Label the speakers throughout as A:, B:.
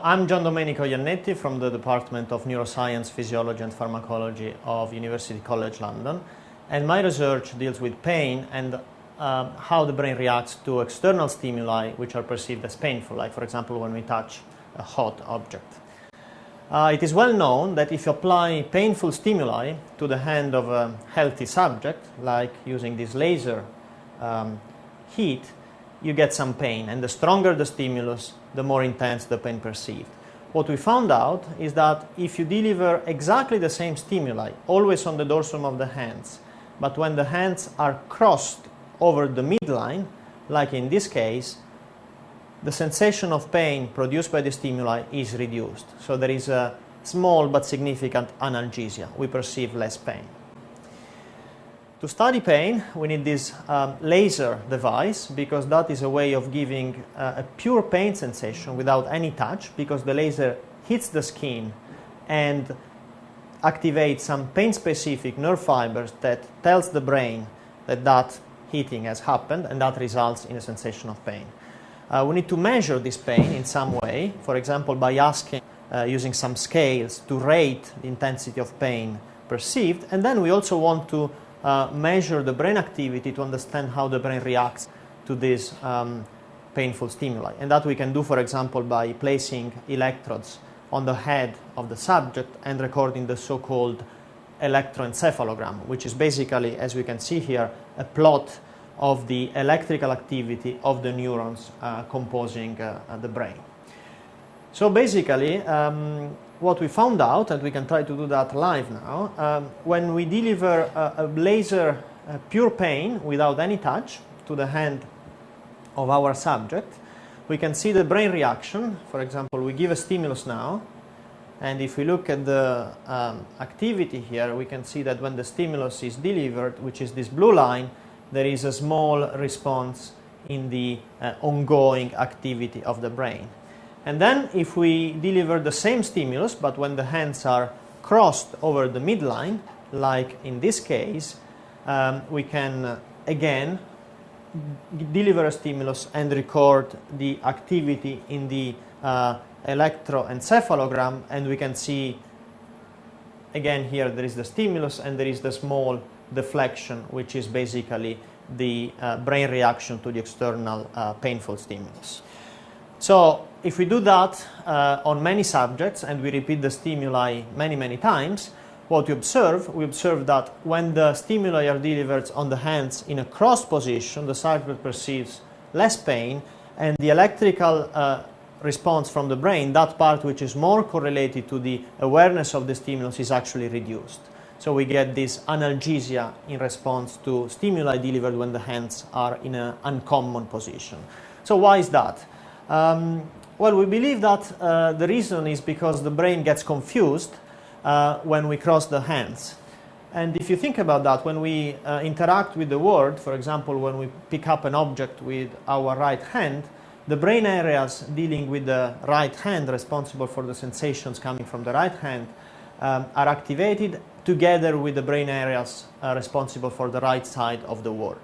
A: I'm Gian Domenico Iannetti from the Department of Neuroscience, Physiology and Pharmacology of University College London and my research deals with pain and uh, how the brain reacts to external stimuli which are perceived as painful, like for example when we touch a hot object. Uh, it is well known that if you apply painful stimuli to the hand of a healthy subject, like using this laser um, heat, you get some pain. And the stronger the stimulus, the more intense the pain perceived. What we found out is that if you deliver exactly the same stimuli, always on the dorsum of the hands, but when the hands are crossed over the midline, like in this case, the sensation of pain produced by the stimuli is reduced. So there is a small but significant analgesia. We perceive less pain. To study pain, we need this um, laser device because that is a way of giving uh, a pure pain sensation without any touch because the laser hits the skin and activates some pain-specific nerve fibers that tells the brain that that heating has happened and that results in a sensation of pain. Uh, we need to measure this pain in some way, for example, by asking, uh, using some scales to rate the intensity of pain perceived. And then we also want to uh, measure the brain activity to understand how the brain reacts to this um, painful stimuli. And that we can do, for example, by placing electrodes on the head of the subject and recording the so-called electroencephalogram, which is basically, as we can see here, a plot of the electrical activity of the neurons uh, composing uh, the brain. So basically, um, what we found out, and we can try to do that live now, um, when we deliver a, a laser a pure pain without any touch to the hand of our subject, we can see the brain reaction. For example, we give a stimulus now, and if we look at the um, activity here, we can see that when the stimulus is delivered, which is this blue line, there is a small response in the uh, ongoing activity of the brain. And then if we deliver the same stimulus, but when the hands are crossed over the midline, like in this case, um, we can uh, again deliver a stimulus and record the activity in the uh, electroencephalogram and we can see again here there is the stimulus and there is the small deflection, which is basically the uh, brain reaction to the external uh, painful stimulus. So if we do that uh, on many subjects and we repeat the stimuli many, many times, what we observe, we observe that when the stimuli are delivered on the hands in a cross position, the subject perceives less pain and the electrical uh, response from the brain, that part which is more correlated to the awareness of the stimulus is actually reduced. So we get this analgesia in response to stimuli delivered when the hands are in an uncommon position. So why is that? Um, well, we believe that uh, the reason is because the brain gets confused uh, when we cross the hands. And if you think about that, when we uh, interact with the world, for example, when we pick up an object with our right hand, the brain areas dealing with the right hand, responsible for the sensations coming from the right hand, um, are activated together with the brain areas uh, responsible for the right side of the word.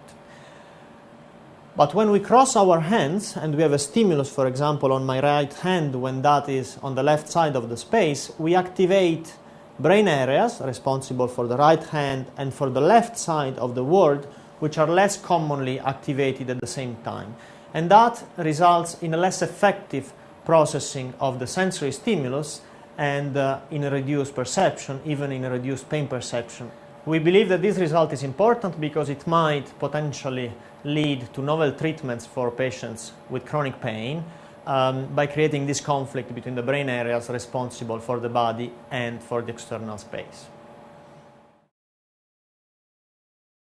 A: But when we cross our hands and we have a stimulus, for example, on my right hand when that is on the left side of the space, we activate brain areas responsible for the right hand and for the left side of the world, which are less commonly activated at the same time. And that results in a less effective processing of the sensory stimulus and uh, in a reduced perception, even in a reduced pain perception. We believe that this result is important because it might potentially lead to novel treatments for patients with chronic pain um, by creating this conflict between the brain areas responsible for the body and for the external space.